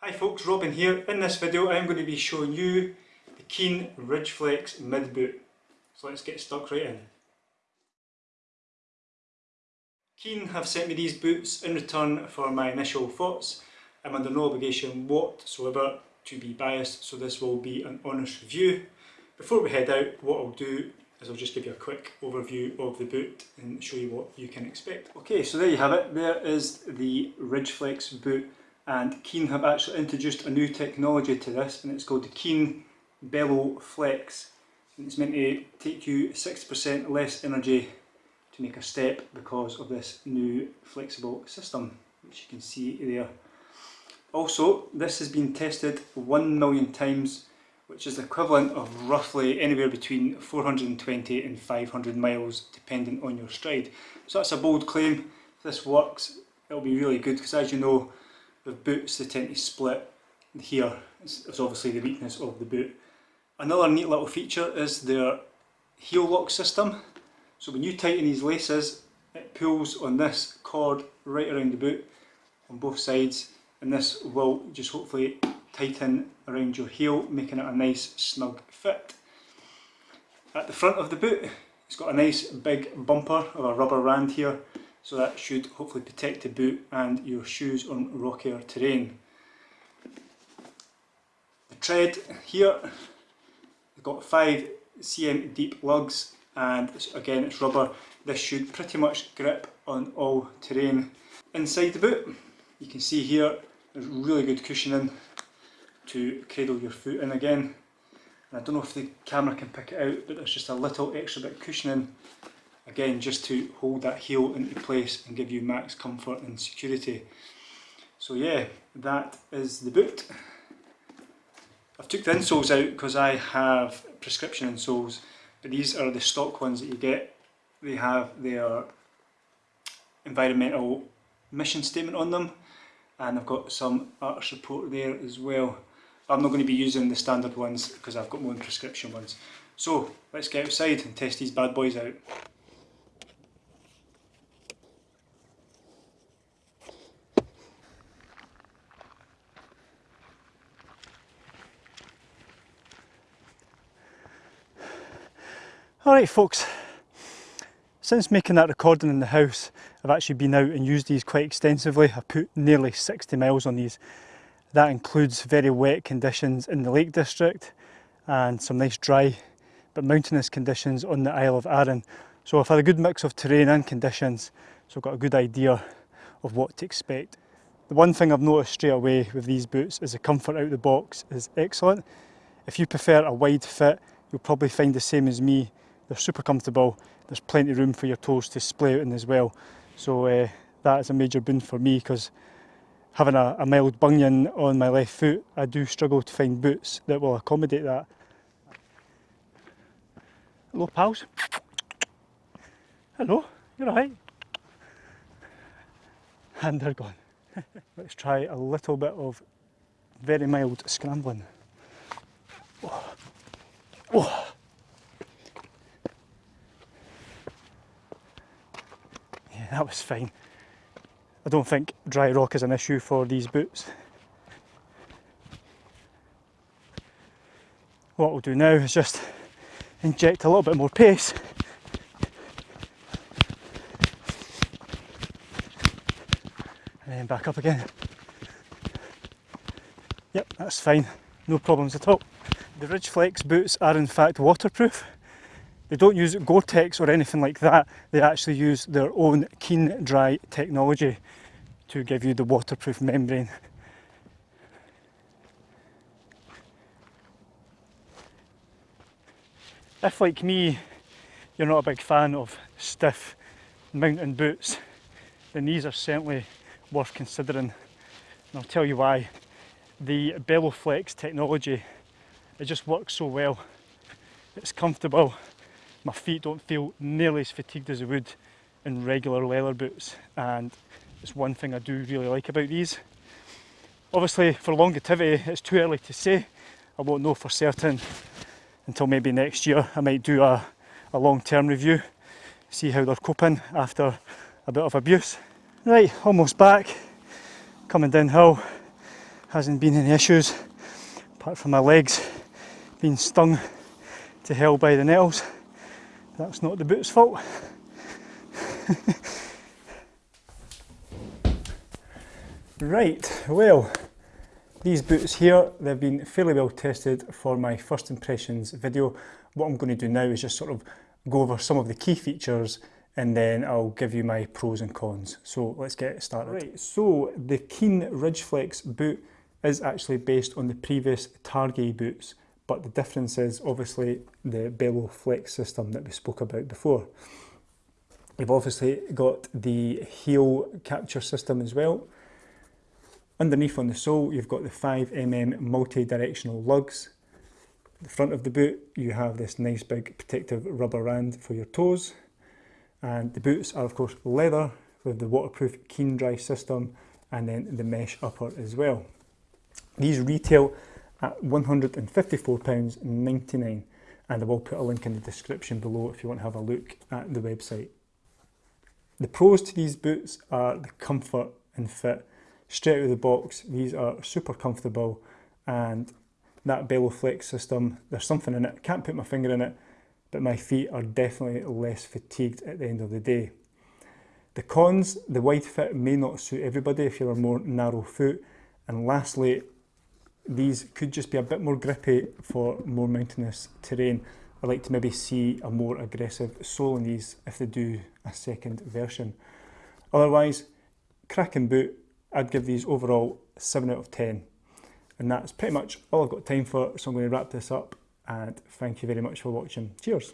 Hi folks, Robin here. In this video I'm going to be showing you the Keen Ridgeflex mid boot. So let's get stuck right in. Keen have sent me these boots in return for my initial thoughts. I'm under no obligation whatsoever to be biased so this will be an honest review. Before we head out what I'll do is I'll just give you a quick overview of the boot and show you what you can expect. Okay so there you have it, there is the Ridgeflex boot and Keen have actually introduced a new technology to this and it's called the Keen Bellow Flex and it's meant to take you 60% less energy to make a step because of this new flexible system which you can see there. Also this has been tested 1 million times which is equivalent of roughly anywhere between 420 and 500 miles depending on your stride. So that's a bold claim. If this works it'll be really good because as you know with boots they tend to split here. It's obviously the weakness of the boot. Another neat little feature is their heel lock system. So when you tighten these laces it pulls on this cord right around the boot on both sides and this will just hopefully tighten around your heel making it a nice snug fit. At the front of the boot it's got a nice big bumper of a rubber rand here so that should hopefully protect the boot and your shoes on rockier terrain. The tread here, we've got 5 cm deep lugs and again it's rubber. This should pretty much grip on all terrain. Inside the boot you can see here there's really good cushioning to cradle your foot in again. And I don't know if the camera can pick it out but there's just a little extra bit of cushioning again just to hold that heel into place and give you max comfort and security. So yeah, that is the boot. I've took the insoles out because I have prescription insoles, but these are the stock ones that you get. They have their environmental mission statement on them and I've got some art support there as well. I'm not going to be using the standard ones because I've got my prescription ones. So let's get outside and test these bad boys out. Alright folks, since making that recording in the house I've actually been out and used these quite extensively. I put nearly 60 miles on these. That includes very wet conditions in the Lake District and some nice dry but mountainous conditions on the Isle of Arran. So I've had a good mix of terrain and conditions so I've got a good idea of what to expect. The one thing I've noticed straight away with these boots is the comfort out of the box is excellent. If you prefer a wide fit you'll probably find the same as me they're super comfortable. There's plenty of room for your toes to splay out in as well. So uh, that is a major boon for me because having a, a mild bunion on my left foot, I do struggle to find boots that will accommodate that. Hello pals. Hello, you're alright? And they're gone. Let's try a little bit of very mild scrambling. that was fine. I don't think dry rock is an issue for these boots. What we'll do now is just inject a little bit more pace and then back up again. Yep, that's fine, no problems at all. The Ridgeflex boots are in fact waterproof they don't use Gore-Tex or anything like that, they actually use their own Keen Dry technology to give you the waterproof membrane. If like me you're not a big fan of stiff mountain boots then these are certainly worth considering and I'll tell you why. The Bellowflex technology it just works so well. It's comfortable my feet don't feel nearly as fatigued as they would in regular leather boots and it's one thing I do really like about these. Obviously for longevity it's too early to say, I won't know for certain until maybe next year. I might do a, a long-term review, see how they're coping after a bit of abuse. Right, almost back, coming downhill. hasn't been any issues apart from my legs being stung to hell by the nails. That's not the boot's fault. right, well, these boots here, they've been fairly well tested for my first impressions video. What I'm going to do now is just sort of go over some of the key features and then I'll give you my pros and cons. So let's get started. Right, so the Keen Ridgeflex boot is actually based on the previous Targhee boots, but the difference is obviously the Bellow Flex system that we spoke about before. You've obviously got the heel capture system as well. Underneath on the sole, you've got the 5mm multi-directional lugs. The front of the boot, you have this nice big protective rubber rand for your toes. And the boots are of course leather with the waterproof Keen Dry system and then the mesh upper as well. These retail at £154.99 and I will put a link in the description below if you want to have a look at the website. The pros to these boots are the comfort and fit. Straight out of the box, these are super comfortable and that Bellow Flex system, there's something in it, can't put my finger in it, but my feet are definitely less fatigued at the end of the day. The cons, the wide fit may not suit everybody if you're a more narrow foot. And lastly, these could just be a bit more grippy for more mountainous terrain. I'd like to maybe see a more aggressive sole in these if they do a second version. Otherwise, cracking boot, I'd give these overall 7 out of 10. And that's pretty much all I've got time for, so I'm going to wrap this up and thank you very much for watching. Cheers.